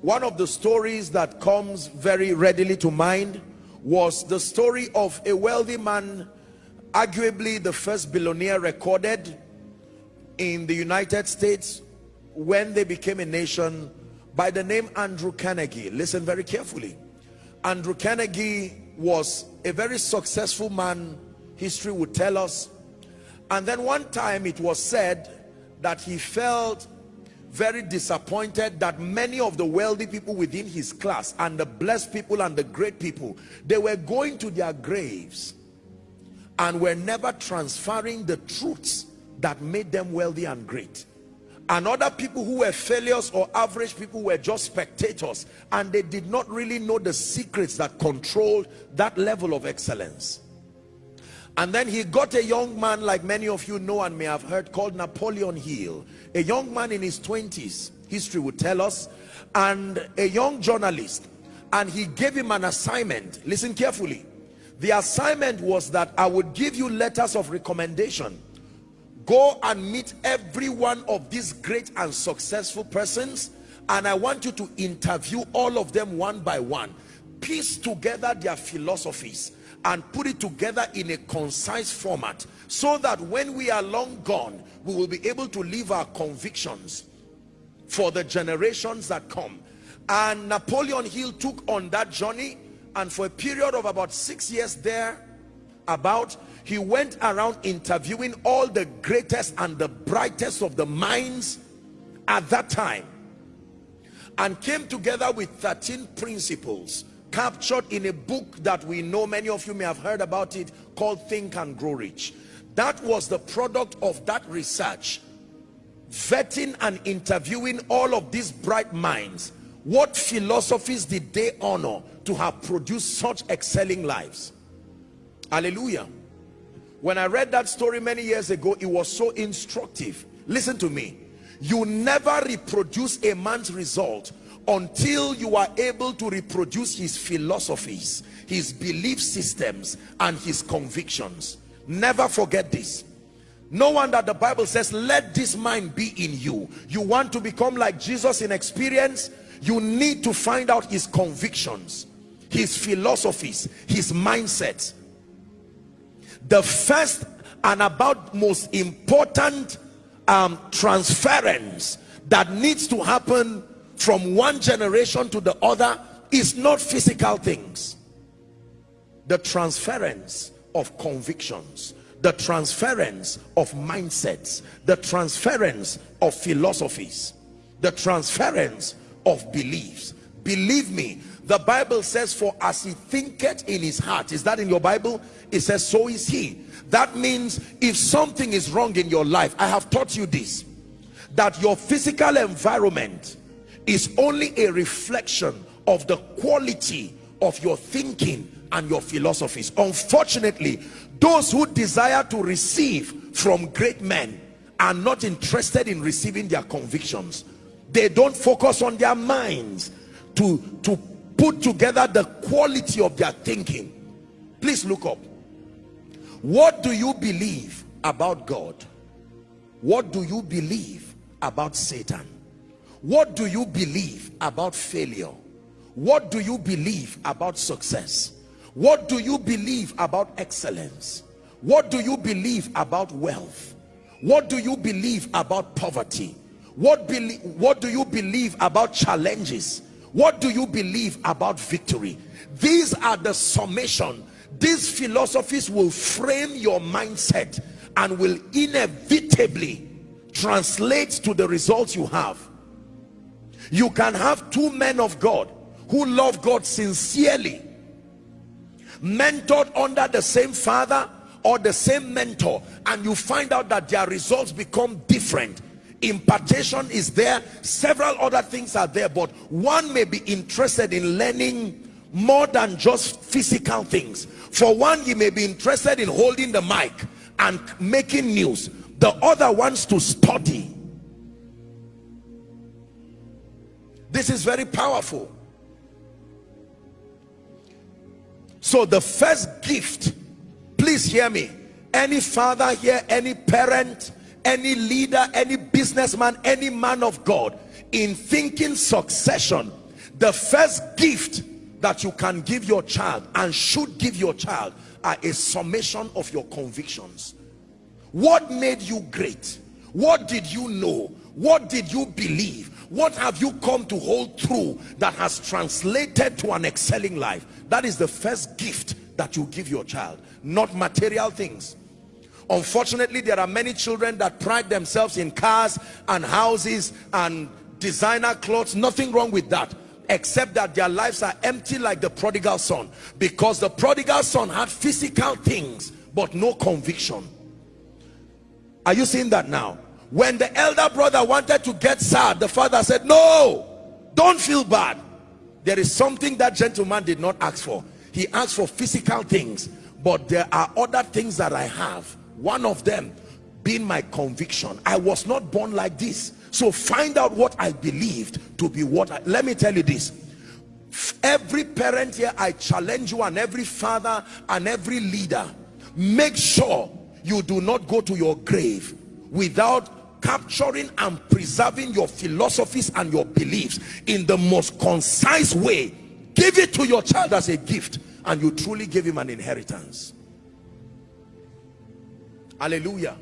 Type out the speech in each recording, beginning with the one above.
one of the stories that comes very readily to mind was the story of a wealthy man arguably the first billionaire recorded in the United States when they became a nation by the name Andrew Carnegie. Listen very carefully. Andrew Carnegie was a very successful man history would tell us. And then one time it was said that he felt very disappointed that many of the wealthy people within his class and the blessed people and the great people they were going to their graves and were never transferring the truths that made them wealthy and great. And other people who were failures or average people were just spectators and they did not really know the secrets that controlled that level of excellence and then he got a young man like many of you know and may have heard called Napoleon Hill. A young man in his 20s history would tell us and a young journalist. And he gave him an assignment. Listen carefully. The assignment was that I would give you letters of recommendation. Go and meet every one of these great and successful persons and I want you to interview all of them one by one. Piece together their philosophies and put it together in a concise format so that when we are long gone we will be able to leave our convictions for the generations that come. And Napoleon Hill took on that journey and for a period of about six years there about he went around interviewing all the greatest and the brightest of the minds at that time and came together with 13 principles captured in a book that we know many of you may have heard about it called think and grow rich. That was the product of that research vetting and interviewing all of these bright minds. What philosophies did they honor to have produced such excelling lives? Hallelujah. When i read that story many years ago it was so instructive. Listen to me. You never reproduce a man's result until you are able to reproduce his philosophies his belief systems and his convictions. Never forget this. No one that the bible says let this mind be in you. You want to become like jesus in experience? You need to find out his convictions his philosophies his mindset the first and about most important um, transference that needs to happen from one generation to the other is not physical things. The transference of convictions the transference of mindsets the transference of philosophies the transference of beliefs. Believe me the bible says for as he thinketh in his heart is that in your bible? It says so is he. That means if something is wrong in your life i have taught you this that your physical environment is only a reflection of the quality of your thinking and your philosophies. Unfortunately those who desire to receive from great men are not interested in receiving their convictions. They don't focus on their minds to to put together the quality of their thinking. Please look up. What do you believe about god? What do you believe about satan what do you believe about failure? What do you believe about success? What do you believe about excellence? What do you believe about wealth? What do you believe about poverty? What what do you believe about challenges? What do you believe about victory? These are the summation. These philosophies will frame your mindset and will inevitably translate to the results you have you can have two men of God who love God sincerely mentored under the same father or the same mentor and you find out that their results become different. Impartation is there. Several other things are there but one may be interested in learning more than just physical things. For one he may be interested in holding the mic and making news. The other wants to study this is very powerful. So the first gift please hear me. Any father here any parent any leader any businessman any man of god in thinking succession the first gift that you can give your child and should give your child are a summation of your convictions. What made you great? What did you know? What did you believe what have you come to hold true that has translated to an excelling life? That is the first gift that you give your child not material things. Unfortunately there are many children that pride themselves in cars and houses and designer clothes. Nothing wrong with that except that their lives are empty like the prodigal son because the prodigal son had physical things but no conviction. Are you seeing that now when the elder brother wanted to get sad the father said no don't feel bad. There is something that gentleman did not ask for. He asked for physical things but there are other things that i have. One of them being my conviction. I was not born like this. So find out what i believed to be what I, let me tell you this. Every parent here i challenge you and every father and every leader make sure you do not go to your grave without capturing and preserving your philosophies and your beliefs in the most concise way. Give it to your child as a gift and you truly give him an inheritance. Hallelujah.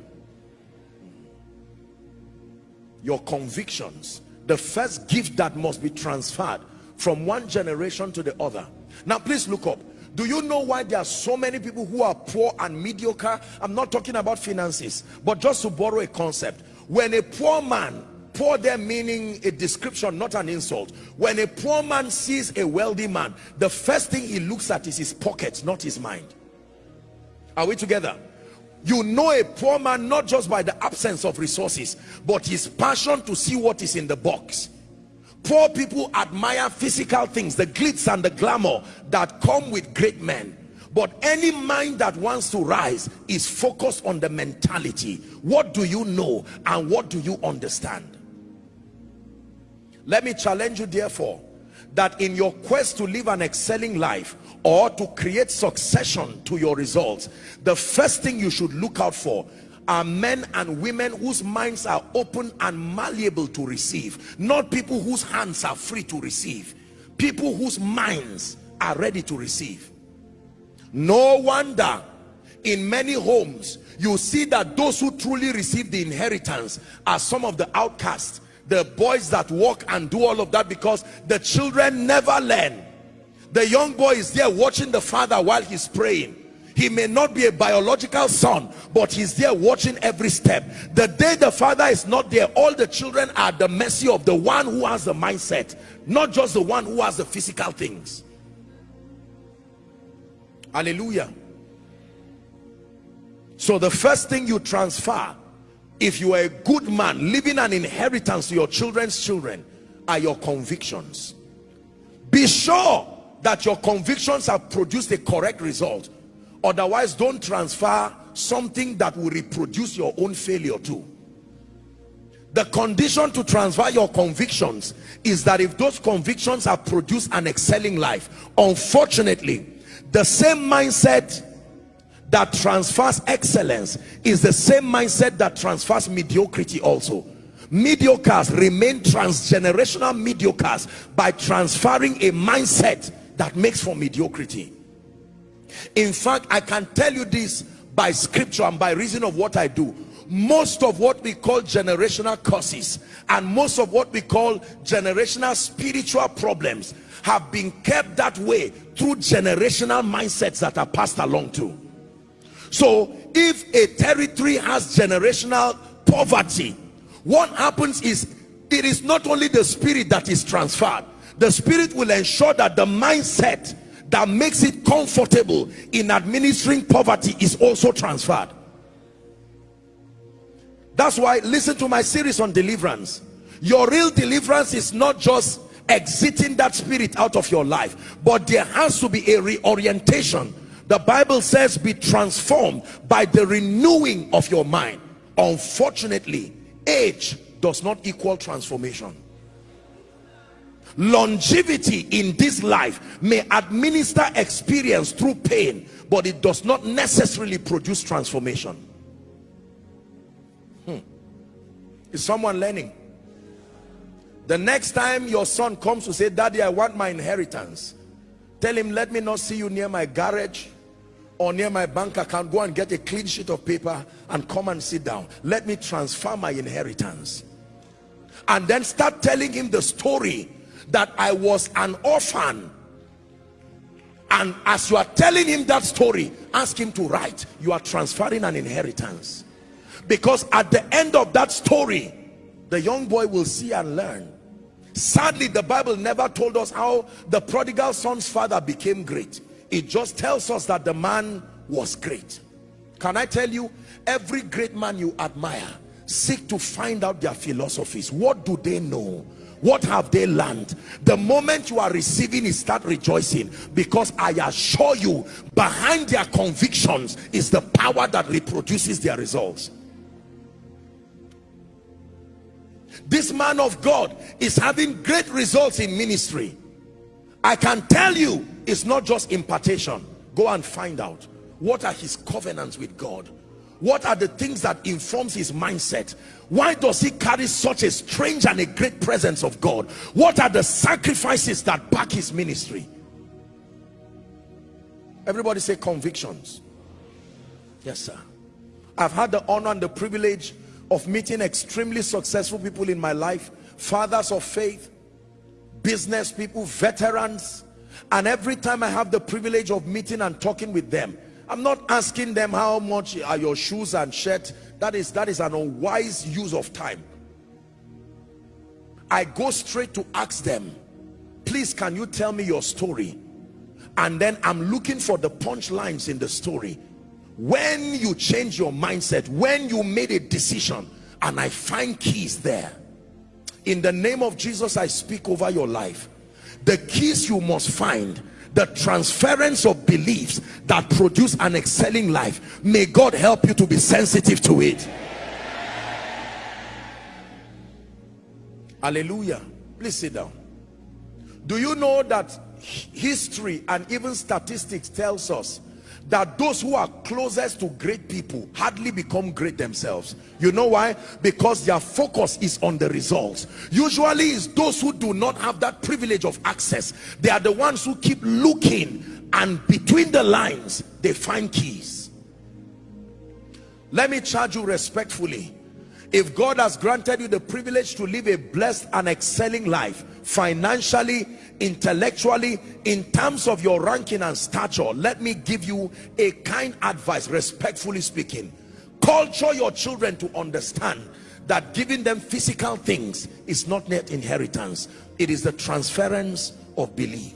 Your convictions the first gift that must be transferred from one generation to the other. Now please look up. Do you know why there are so many people who are poor and mediocre? I'm not talking about finances but just to borrow a concept when a poor man poor there meaning a description not an insult. When a poor man sees a wealthy man the first thing he looks at is his pockets not his mind. Are we together? You know a poor man not just by the absence of resources but his passion to see what is in the box. Poor people admire physical things the glitz and the glamour that come with great men but any mind that wants to rise is focused on the mentality. What do you know and what do you understand? Let me challenge you therefore that in your quest to live an excelling life or to create succession to your results the first thing you should look out for are men and women whose minds are open and malleable to receive not people whose hands are free to receive people whose minds are ready to receive no wonder in many homes you see that those who truly receive the inheritance are some of the outcasts the boys that walk and do all of that because the children never learn. The young boy is there watching the father while he's praying. He may not be a biological son but he's there watching every step. The day the father is not there all the children are the mercy of the one who has the mindset not just the one who has the physical things hallelujah. So the first thing you transfer if you are a good man leaving an inheritance to your children's children are your convictions. Be sure that your convictions have produced a correct result. Otherwise don't transfer something that will reproduce your own failure too. The condition to transfer your convictions is that if those convictions have produced an excelling life unfortunately the same mindset that transfers excellence is the same mindset that transfers mediocrity also. Mediocres remain transgenerational mediocres by transferring a mindset that makes for mediocrity. In fact i can tell you this by scripture and by reason of what i do most of what we call generational curses and most of what we call generational spiritual problems have been kept that way through generational mindsets that are passed along to. So if a territory has generational poverty what happens is it is not only the spirit that is transferred. The spirit will ensure that the mindset that makes it comfortable in administering poverty is also transferred that's why listen to my series on deliverance. Your real deliverance is not just exiting that spirit out of your life but there has to be a reorientation. The bible says be transformed by the renewing of your mind. Unfortunately age does not equal transformation. Longevity in this life may administer experience through pain but it does not necessarily produce transformation is someone learning? The next time your son comes to say daddy i want my inheritance tell him let me not see you near my garage or near my bank account. Go and get a clean sheet of paper and come and sit down. Let me transfer my inheritance. And then start telling him the story that I was an orphan. And as you are telling him that story ask him to write you are transferring an inheritance because at the end of that story the young boy will see and learn. Sadly the bible never told us how the prodigal son's father became great. It just tells us that the man was great. Can i tell you every great man you admire seek to find out their philosophies. What do they know? What have they learned? The moment you are receiving it start rejoicing. Because i assure you behind their convictions is the power that reproduces their results this man of god is having great results in ministry. I can tell you it's not just impartation. Go and find out. What are his covenants with god? What are the things that informs his mindset? Why does he carry such a strange and a great presence of god? What are the sacrifices that back his ministry? Everybody say convictions. Yes sir. I've had the honor and the privilege of meeting extremely successful people in my life fathers of faith business people veterans and every time i have the privilege of meeting and talking with them I'm not asking them how much are your shoes and shirt. That is, that is an unwise use of time. I go straight to ask them, please can you tell me your story? And then I'm looking for the punchlines in the story. When you change your mindset, when you made a decision, and I find keys there. In the name of Jesus, I speak over your life. The keys you must find the transference of beliefs that produce an excelling life may God help you to be sensitive to it hallelujah please sit down do you know that history and even statistics tells us that those who are closest to great people hardly become great themselves. You know why? Because their focus is on the results. Usually it's those who do not have that privilege of access. They are the ones who keep looking and between the lines they find keys. Let me charge you respectfully. If God has granted you the privilege to live a blessed and excelling life financially intellectually in terms of your ranking and stature let me give you a kind advice respectfully speaking. Culture your children to understand that giving them physical things is not net inheritance. It is the transference of belief